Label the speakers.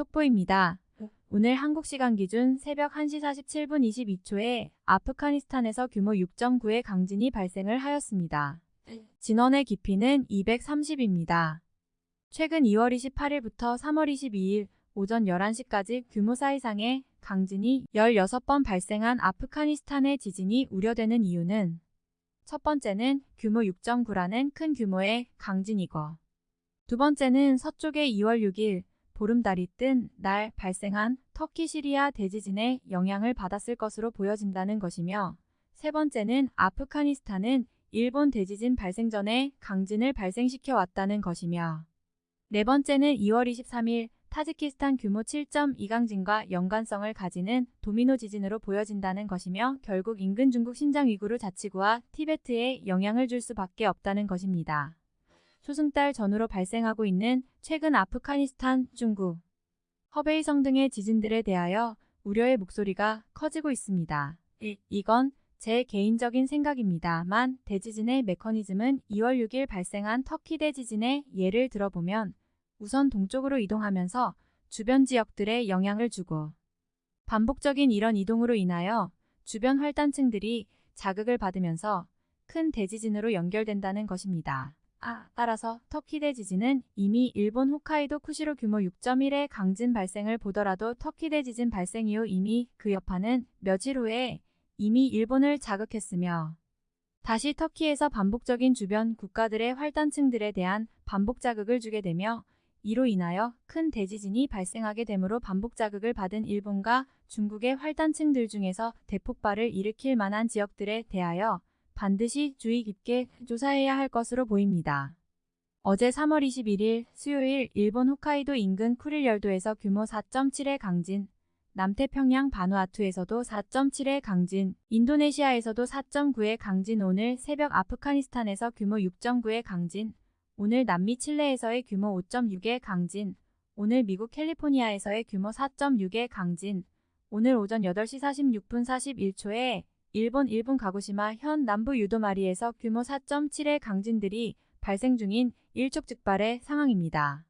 Speaker 1: 속보입니다. 오늘 한국 시간 기준 새벽 1시 47분 22초에 아프가니스탄에서 규모 6.9의 강진이 발생을 하였습니다. 진원의 깊이는 230입니다. 최근 2월 28일부터 3월 22일 오전 11시까지 규모 4 이상의 강진이 16번 발생한 아프가니스탄의 지진이 우려되는 이유는 첫 번째는 규모 6.9라는 큰 규모의 강진이고 두 번째는 서쪽에 2월 6일 보름달이 뜬 날 발생한 터키 시리아 대지진의 영향을 받았을 것으로 보여진다는 것이며 세 번째는 아프가니스탄은 일본 대지진 발생 전에 강진을 발생시켜 왔다는 것이며 네 번째는 2월 23일 타지키스탄 규모 7.2 강진과 연관성을 가지는 도미노 지진으로 보여진다는 것이며 결국 인근 중국 신장 위구르 자치구와 티베트에 영향을 줄 수밖에 없다는 것입니다. 초승달 전후로 발생하고 있는 최근 아프가니스탄, 중국, 허베이성 등의 지진들에 대하여 우려의 목소리가 커지고 있습니다. 이건 제 개인적인 생각입니다만 대지진의 메커니즘은 2월 6일 발생한 터키 대지진의 예를 들어보면 우선 동쪽으로 이동하면서 주변 지역들에 영향을 주고 반복적인 이런 이동으로 인하여 주변 활단층들이 자극을 받으면서 큰 대지진으로 연결된다는 것입니다. 아, 따라서 터키 대지진은 이미 일본 홋카이도 쿠시로 규모 6.1의 강진 발생을 보더라도 터키 대지진 발생 이후 이미 그 여파는 며칠 후에 이미 일본을 자극했으며 다시 터키에서 반복적인 주변 국가들의 활단층들에 대한 반복 자극을 주게 되며 이로 인하여 큰 대지진이 발생하게 되므로 반복 자극을 받은 일본과 중국의 활단층들 중에서 대폭발을 일으킬 만한 지역들에 대하여 반드시 주의 깊게 조사해야 할 것으로 보입니다. 어제 3월 21일 수요일 일본 홋카이도 인근 쿠릴 열도에서 규모 4.7의 강진, 남태평양 바누아투에서도 4.7의 강진, 인도네시아에서도 4.9의 강진 오늘 새벽 아프가니스탄에서 규모 6.9의 강진, 오늘 남미 칠레에서의 규모 5.6의 강진, 오늘 미국 캘리포니아에서의 규모 4.6의 강진, 오늘 오전 8시 46분 41초에 일본 일본 가고시마 현 남부 유도마리에서 규모 4.7의 강진들이 발생 중인 일촉즉발의 상황입니다.